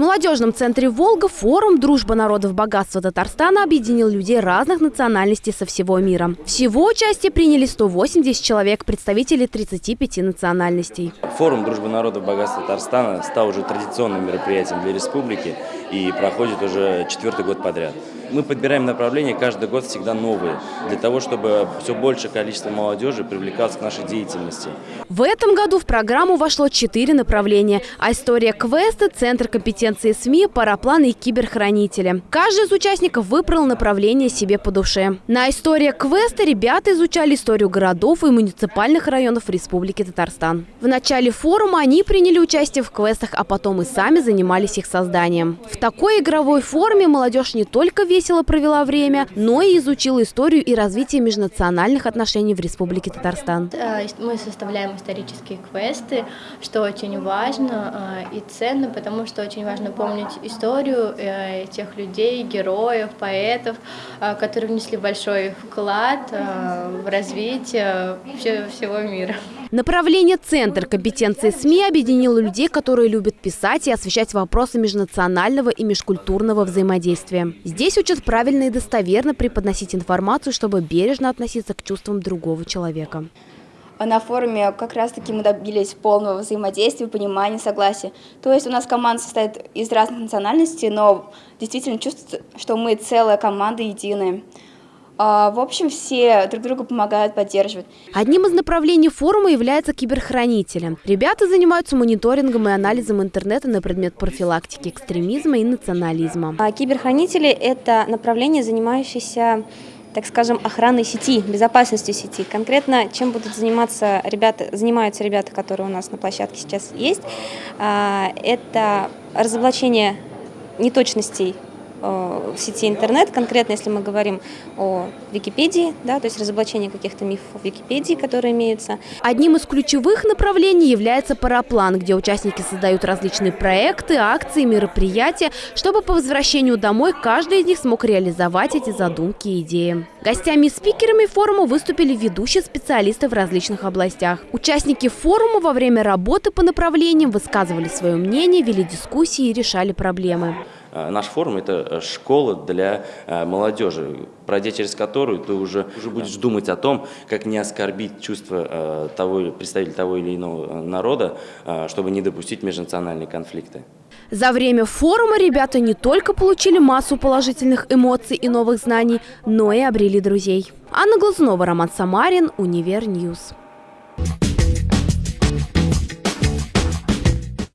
В молодежном центре «Волга» форум «Дружба народов богатства Татарстана» объединил людей разных национальностей со всего мира. Всего участие приняли 180 человек, представители 35 национальностей. Форум «Дружба народов богатства Татарстана» стал уже традиционным мероприятием для республики и проходит уже четвертый год подряд. Мы подбираем направления каждый год всегда новые, для того, чтобы все большее количество молодежи привлекалось к нашей деятельности. В этом году в программу вошло четыре направления. А история квесты, Центр компетенции СМИ, парапланы и киберхранители. Каждый из участников выбрал направление себе по душе. На история квеста ребята изучали историю городов и муниципальных районов Республики Татарстан. В начале форума они приняли участие в квестах, а потом и сами занимались их созданием. В такой игровой форме молодежь не только весело провела время, но и изучила историю и развитие межнациональных отношений в Республике Татарстан. Мы составляем исторические квесты, что очень важно э, и ценно, потому что очень важно помнить историю э, тех людей, героев, поэтов, которые внесли большой вклад в развитие всего мира. Направление «Центр компетенции СМИ» объединило людей, которые любят писать и освещать вопросы межнационального и межкультурного взаимодействия. Здесь учат правильно и достоверно преподносить информацию, чтобы бережно относиться к чувствам другого человека. На форуме как раз-таки мы добились полного взаимодействия, понимания, согласия. То есть у нас команда состоит из разных национальностей, но действительно чувствуется, что мы целая команда единая. А, в общем, все друг друга помогают, поддерживают. Одним из направлений форума является киберхранителем. Ребята занимаются мониторингом и анализом интернета на предмет профилактики экстремизма и национализма. А киберхранители – это направление, занимающееся так скажем, охраной сети, безопасностью сети. Конкретно, чем будут заниматься ребята, занимаются ребята, которые у нас на площадке сейчас есть, а, это разоблачение неточностей в сети интернет, конкретно если мы говорим о Википедии, да, то есть разоблачение каких-то мифов в Википедии, которые имеются. Одним из ключевых направлений является параплан, где участники создают различные проекты, акции, мероприятия, чтобы по возвращению домой каждый из них смог реализовать эти задумки и идеи. Гостями и спикерами форума выступили ведущие специалисты в различных областях. Участники форума во время работы по направлениям высказывали свое мнение, вели дискуссии и решали проблемы. Э, наш форум – это э, школа для э, молодежи, пройдя через которую ты уже, уже будешь думать о том, как не оскорбить чувства того, представителя того или иного народа, чтобы не допустить межнациональные конфликты. За время форума ребята не только получили массу положительных эмоций и новых знаний, но и обрели друзей. Анна Глазунова, Роман Самарин, Univer News.